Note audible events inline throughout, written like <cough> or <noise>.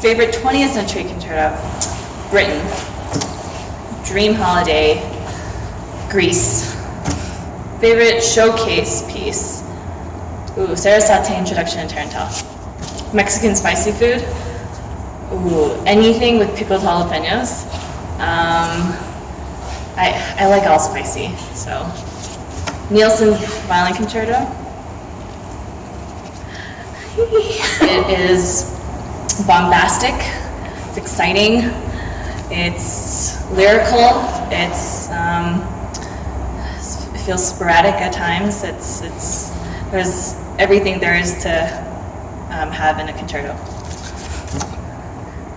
Favorite 20th century concerto? Britten. Dream Holiday, Greece. Favorite showcase piece? Ooh, Sarasate Introduction to Tarantelle. Mexican spicy food? Ooh, anything with pickled jalapenos. Um, I, I like all spicy, so. Nielsen's Violin Concerto. It is bombastic, it's exciting, it's lyrical, it's, um, it feels sporadic at times. It's, it's, there's everything there is to um, have in a concerto.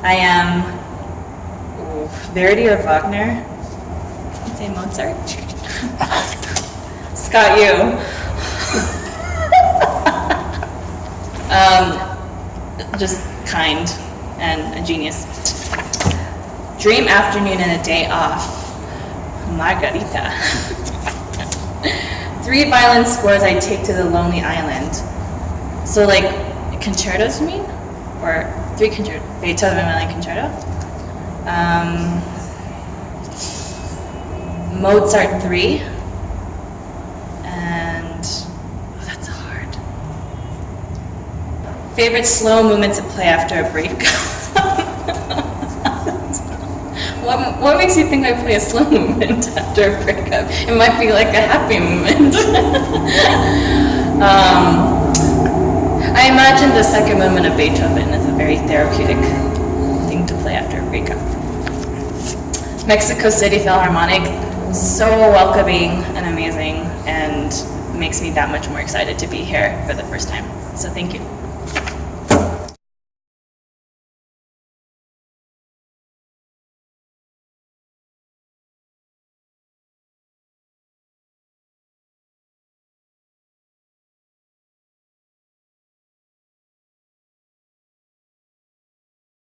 I am Verdi or Wagner. I'd say Mozart. <laughs> Scott, you. um, just kind and a genius. Dream afternoon and a day off. Margarita. <laughs> Three violin scores I take to the Lonely Island. So like concertos, you mean? Or three concerto, Beethoven violin concerto? Um, Mozart three. Favorite slow movement to play after a break. <laughs> what, what makes you think I play a slow <laughs> movement after a breakup? It might be like a happy moment. <laughs> um, I imagine the second movement of Beethoven is a very therapeutic thing to play after a breakup. Mexico City Philharmonic, so welcoming and amazing, and makes me that much more excited to be here for the first time. So thank you.